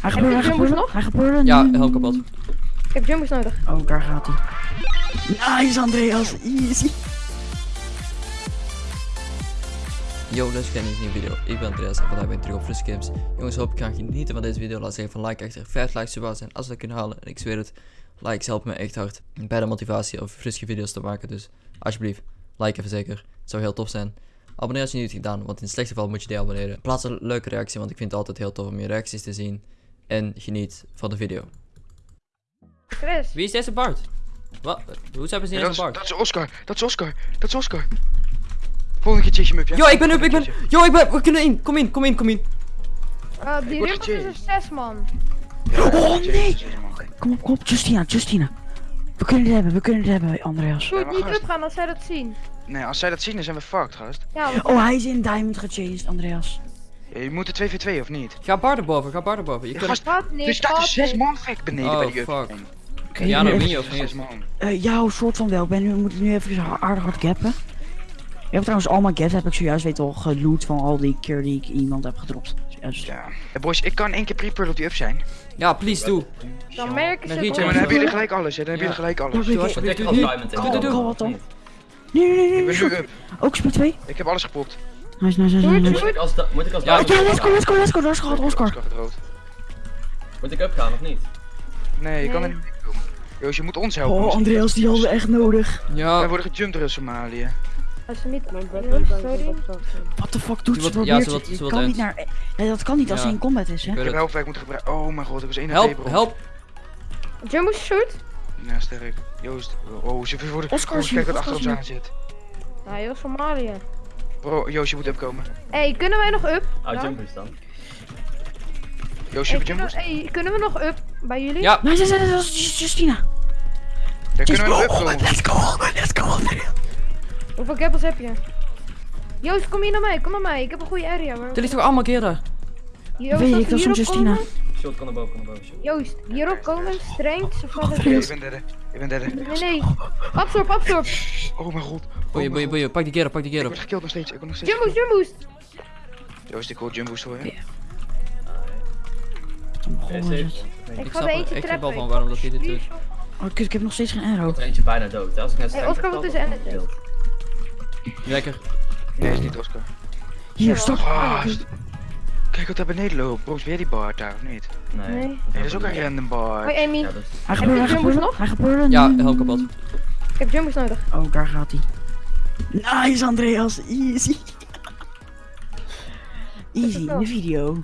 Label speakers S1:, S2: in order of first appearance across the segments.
S1: Hij
S2: je
S1: hij hij gebeurt.
S3: Ja, helm kapot.
S2: Ik heb jumbos nodig.
S1: Oh, daar gaat hij. Nice, Andreas. Easy.
S3: Yo, dus ik een nieuwe video. Ik ben Andreas en vandaag ben ik terug op Frisk Games. Jongens, hoop ik gaan genieten van deze video. Laat zeggen van like achter. 5 likes zou zijn als we dat kunnen halen. En ik zweer het, likes helpen me echt hard bij de motivatie om friske video's te maken. Dus alsjeblieft, like even zeker. Het zou heel tof zijn. Abonneer als je niet hebt gedaan, want in het slechtste geval moet je die abonneren. Plaats een leuke reactie, want ik vind het altijd heel tof om je reacties te zien. En geniet van de video.
S2: Chris.
S3: Wie is deze Bart? Wat? Hoe hebben ze niet Bart?
S4: dat is Oscar. Dat is Oscar. Dat is Oscar. Volgende keer chase je up, ja?
S3: Yo, ik ben up, ik ben... Yo, ik ben... We kunnen in. Kom in, kom in, kom in.
S2: Uh, die
S4: word
S2: rimpels is een 6 man.
S4: Ja,
S1: Oh, nee. Kom op, kom op. Justina, Justina. We kunnen het hebben, we kunnen het hebben, Andreas.
S4: Maar
S2: niet
S4: gast.
S2: opgaan als zij dat zien.
S4: Nee, als zij dat zien, dan zijn we fucked, gast.
S2: Ja,
S1: Oh, hij is in Diamond gechased, Andreas.
S4: Ja, je moet er 2v2 of niet?
S3: Ga Bart erboven, ga Bart erboven. Je
S4: Ja,
S3: kunt...
S2: niet.
S4: er staat
S2: gaat
S4: een 6
S2: niet.
S4: man gek beneden
S3: Oh,
S4: bij die
S3: fuck.
S1: Oké,
S3: Ja, wie
S1: even-
S3: of niet?
S4: 6 man.
S1: Eh, ja, soort van wel. Ben nu, we moeten nu even aardig hard gappen. Ik heb trouwens allemaal gaps, heb ik zojuist weet al geloot van al die keer die ik iemand heb gedropt. Zojuist.
S4: Ja. Hey, boys, ik kan één keer pre-pearl op die up zijn.
S3: Ja, please, doe.
S2: Dan merken ze het
S4: dan hebben jullie gelijk alles, hè? Dan hebben jullie gelijk alles.
S3: Doe
S1: doe-
S3: doe
S1: doe- doe-
S3: Doe,
S1: wat? Nee, nee, nee, nee.
S4: Ik ben
S1: nee.
S4: nu up.
S1: Ook speed 2?
S4: Ik heb alles gepopt.
S1: Nice, nice, nice,
S2: Doe
S1: nice.
S2: het,
S1: nice.
S2: doe het.
S5: Als moet ik als
S3: Ja,
S1: Ja, let's go, let's go, let's go. Daar is gehad, Oscar.
S5: Moet ik upgaan of niet?
S4: Nee, je kan er niet komen. Joost, je moet ons helpen.
S1: Oh, Andreas, die hadden we echt nodig.
S4: Wij
S3: Ja.
S4: worden gejumpt door Somalië.
S2: Als ze niet... Sorry.
S1: What the fuck doet
S3: Ze
S1: ze?
S3: ja,
S1: Probeert
S3: ze ze wil
S1: kan niet naar... Nee, dat kan niet als
S3: Ja.
S1: hij in combat is, hè?
S3: Ik
S4: Ik heb helpwerk moeten gebruiken. Oh mijn god, ik was 1
S3: Help, help.
S2: Jumbo shoot?
S4: Ja, sterk. Joost. Oh, ze worden...
S1: Oscar is
S4: kijk wat achter ons aan zit.
S2: Nou, heel Somalië.
S4: Bro, Joost, je moet opkomen.
S2: Hé, kunnen wij nog up?
S5: Ah,
S2: Ja.
S5: jumpers dan.
S4: Joost, je
S2: Hey, kunnen,
S4: jumpers?
S2: hey, kunnen we nog up bij jullie?
S3: Ja.
S1: Dat is Justina.
S4: Ja, kunnen we opkomen?
S1: Let's go, let's go.
S2: Hoeveel gappels heb je? Joost, kom hier naar mij, kom naar mij. Ik heb een goede area. Waar...
S3: Er ligt toch allemaal keren?
S2: Joost,
S1: Weet ik, dat is van Justina.
S2: komen-
S5: Shot kan naar boven, kan naar boven. shot.
S2: Joost, hierop komen, strength, of wat het
S4: Ja,
S2: is.
S4: ik ben derde. Ik ben derde.
S2: Nee, nee. Absorb, absorb.
S4: Oh mijn god. Oh
S3: Boeien, boeien, boeien. Pak die keren, pak die
S4: Ik
S3: keren.
S4: word gekilld nog steeds. Ik word nog steeds
S2: Jumbo's, jumbo's.
S4: Joost, ik hoor jumbo's voor je.
S1: Ja. Oh,
S2: Ik
S3: Ik
S2: ga er eentje trappen.
S3: wel van waarom dat hij dit doet.
S1: Oh, kut, ik heb nog steeds geen arrow.
S5: Er eentje bijna dood. hè. Als ik net
S2: Hey, Oscar,
S5: heb
S2: wat is er?
S5: ik gekild.
S3: Lekker.
S4: Nee, is niet Oscar.
S1: Hier, stop.
S4: Kijk wat daar beneden loopt. Bro, is weer die bar daar of niet?
S5: Nee.
S2: Nee.
S4: Nee, dat is ook een random bar.
S2: Hoi Amy,
S5: Ja, dat is...
S1: Hij
S2: je
S1: gebeurt, hij gebeurt,
S2: nog?
S1: hij gebeurt.
S3: Ja, helm kapot.
S2: ik heb jumbo's nodig.
S1: Oh, daar gaat hij. Nice, Andreas. Easy. Easy, in de video.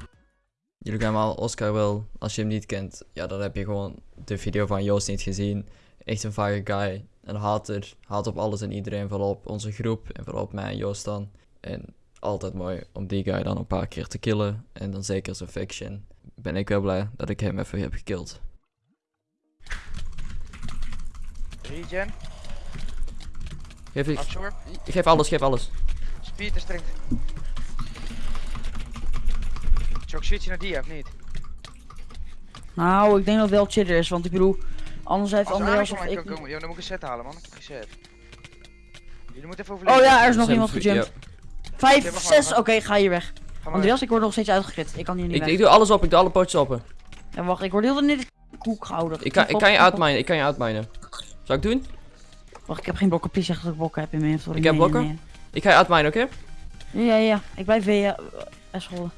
S3: Jullie kennen allemaal Oscar wel. Als je hem niet kent, ja, dan heb je gewoon de video van Joost niet gezien. Echt een vage guy. Een hater. Haat op alles en iedereen. Vooral op onze groep. En vooral op mij en Joost dan. En altijd mooi om die guy dan een paar keer te killen. En dan zeker zijn faction. Ben ik wel blij dat ik hem even heb gekild.
S4: Regen,
S3: Geef, ik, geef alles, geef alles.
S4: speed en strength. Zou ik switchen naar die of niet?
S1: Nou, ik denk dat het wel chiller is, want ik bedoel, anders heeft
S4: Als
S1: Andreas of ik...
S4: kan komen, ja, dan moet ik een set halen man. Ik heb geen set. Jullie moeten even overleggen.
S1: Oh ja, er is nog iemand gejumpt. Vijf, zes, oké, ga hier weg.
S4: Ga
S1: Andreas, ik word nog steeds uitgekrit. Ik kan hier niet
S3: Ik,
S1: weg.
S3: ik doe alles op, ik doe alle pootjes open.
S1: Ja, wacht, ik word heel de tijd koek gehouden.
S3: Ik kan, ik kan je uitminen, ik kan je uitminen. Zou ik doen?
S1: Wacht, ik heb geen blokken. Please zeg dat ik blokken heb in mijn inventory.
S3: Ik heb
S1: Nee,
S3: blokken?
S1: nee,
S3: Ik ga je uitminen, oké?
S1: Ja, ja, ja. Ik blijf weer uh, scholden.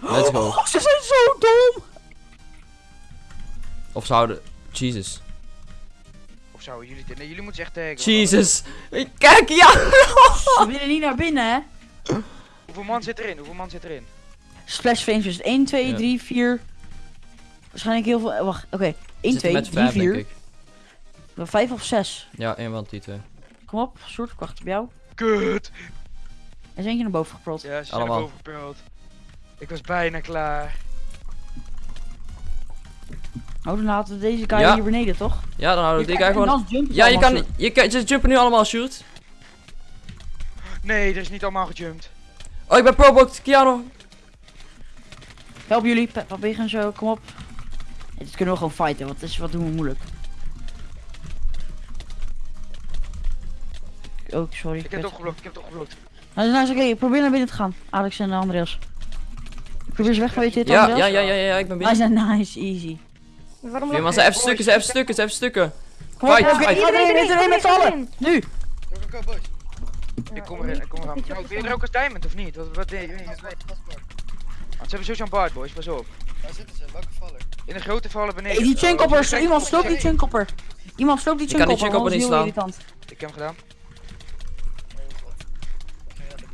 S3: Let's go.
S1: Oh, ze zijn zo dom!
S3: Of zouden... Jesus.
S4: Zouden jullie dit? Nee, jullie moeten echt taggen.
S3: Jesus. Kijk, ja!
S1: Ze willen niet naar binnen, hè?
S4: Hoeveel man zit erin? Hoeveel man zit erin?
S1: Splash frames 1, 2,
S3: Ja.
S1: 3, 4. Waarschijnlijk heel veel. eh, Wacht, oké. 1,
S3: Zitten
S1: 2,
S3: met
S1: 3,
S3: vijf, denk
S1: 4.
S3: ik.
S1: 5 of 6.
S3: Ja, één van die twee.
S1: Kom op, soort, ik wacht op jou.
S4: Kut!
S1: Er is eentje naar boven geprold.
S4: Ja, ze zijn
S3: Allemaal.
S4: er boven gepeld. Ik was bijna klaar.
S1: Oh, dan laten we deze guy
S3: Ja.
S1: hier beneden, toch?
S3: Ja, dan houden we die guy gewoon... Ja, je kan... Je kan ze jumpen nu allemaal, shoot.
S4: Nee, er is niet allemaal gejumpt.
S3: Oh, ik ben pro-booked, Keanu.
S1: Help jullie, Peppa Pig en zo, kom op. Ja, dit kunnen we gewoon fighten, wat, is, wat doen we moeilijk? Oh, sorry.
S4: Ik heb het opgeblokt, ik heb het opgeblokt.
S1: Nou, nou is oké, probeer naar binnen te gaan. Alex en Andreas. Probeer ze weg van je dit
S3: Ja, ja, ja, ja, ja, ik ben binnen.
S1: Nice, nice, easy.
S2: Waarom
S3: maar ze even stukken, ze even stukken, ze even stukken.
S1: Kom op,
S3: Fight,
S1: iedereen,
S2: Iedereen,
S1: iedereen met z'n allen. Nu!
S4: Go, go, go, boys. Ik kom erin, ik kom eraan. Nou, ben je er ook als diamond of niet? Wat, wat deed je? Ze hebben sowieso een baard, boys, pas op.
S6: Waar zitten ze? Welke vallen?
S4: In de grote vallen beneden.
S1: Hey, die
S4: Oh,
S1: chinkoppers,
S4: die
S1: iemand sloop die chinkopper. Iemand sloop die
S3: Ik kan die
S1: want
S3: niet slaan.
S4: Ik heb hem gedaan.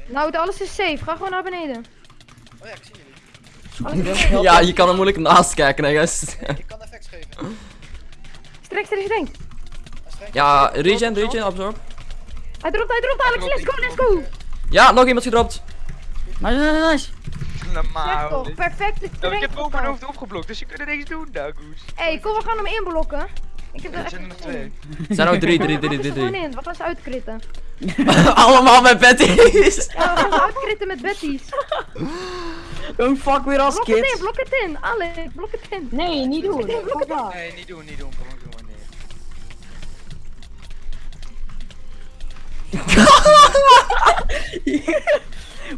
S2: Nou, alles is safe. Ga gewoon naar beneden.
S6: Oh ja, ik zie jullie.
S3: Ja, je kan er moeilijk naast kijken, hè, gast.
S2: Strek, strek, strek.
S3: Ja, regen, regen, absorb.
S2: Hij dropt, hij dropt, Alex. Let's go, let's go.
S3: Ja, nog iemand gedropt.
S1: Nice, nice, nice.
S4: Normaal.
S2: perfecte
S4: Nou, ik heb boven mijn hoofd opgeblokt, dus je kunt er niks doen, nou goed.
S2: Hé, kom, we gaan hem inblokken. Ik heb er
S4: Er
S2: echt
S4: zijn er nog twee.
S3: Er zijn ook drie, drie, drie,
S2: er
S3: drie, drie.
S2: in? Wat was uitkritten?
S3: Allemaal met Betty's.
S2: Ja, we gaan ze uitkritten met Betty's.
S1: Don't fuck
S2: Blok het in,
S1: kids.
S2: blok het in. Alex, blok het in.
S7: Nee, niet doen.
S2: Blok het in.
S4: Nee, niet doen, niet doen. Kom, doen maar neer.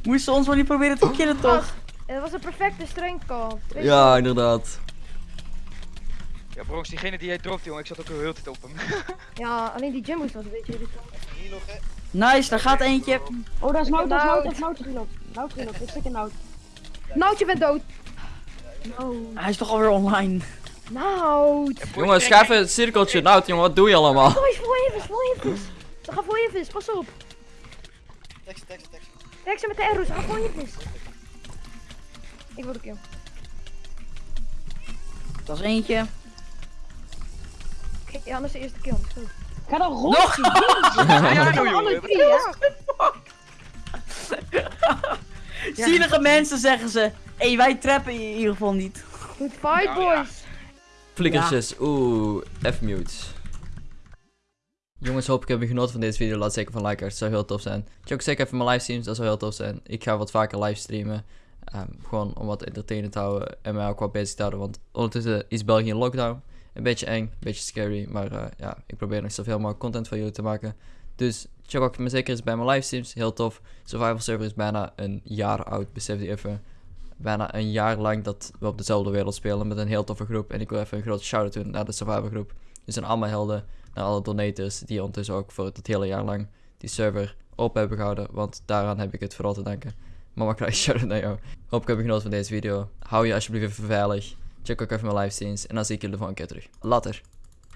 S1: Moesten ons maar niet proberen te killen, toch?
S2: Het was een perfecte je
S3: Ja, inderdaad.
S4: Ja, bronx, diegene die jij dropt, jongen, ik zat ook heel tijd op hem.
S2: Ja, alleen die Jimbo's was een beetje irritant.
S1: Nice, daar gaat eentje.
S7: Oh, dat is Nout, dat is
S2: Nout.
S7: Nout, dat is Nout gelopen. Nout gelopen, ik stik in Nout.
S2: Noutje bent dood. Nou,
S1: Hij is toch alweer online.
S2: Nout.
S3: Jongen, schuif een cirkeltje. Nou, jongen, wat doe je allemaal?
S2: Vol even, vol even. Ze gaan vol even, pas op.
S6: Tekst, tekst, tekst.
S2: Kijk ze met de arrows, ze gaan vol even. Ik wil de kill.
S1: Dat is eentje.
S2: Oké, ja, dat is de eerste kill. dat is goed.
S7: Ga dan rond.
S4: Ja, nou,
S2: drie,
S1: Zielige mensen zeggen ze. Hé, hey, wij trappen in ieder geval niet.
S2: Goed fight,
S4: Nou, ja.
S2: boys.
S3: Flikkertjes, oeh, F-mute. Jongens, hoop ik heb je genoten van deze video. Laat zeker van like, het zou heel tof zijn. Check ook zeker even mijn livestreams, dat zou heel tof zijn. Ik ga wat vaker livestreamen. ehm, gewoon om wat entertainend te houden en mij ook wat bezig te houden. Want ondertussen is België in lockdown. Een beetje eng, een beetje scary. Maar eh, ja, ik probeer nog zoveel mogelijk content voor jullie te maken. Dus check ook me zeker eens bij mijn livestreams. Heel tof. Survival Server is bijna een jaar oud, besef je even. Bijna een jaar lang dat we op dezelfde wereld spelen met een heel toffe groep. En ik wil even een grote shout-out doen naar de Survival groep. Dus aan allemaal helden, naar alle donators die ondertussen ook voor het hele jaar lang die server open hebben gehouden. Want daaraan heb ik het vooral te danken. Maar mag graag shout-out naar jou. Hoop ik heb genoten van deze video. Hou je alsjeblieft even veilig. Check ook even mijn livestreams. En dan zie ik jullie de volgende keer terug. Later.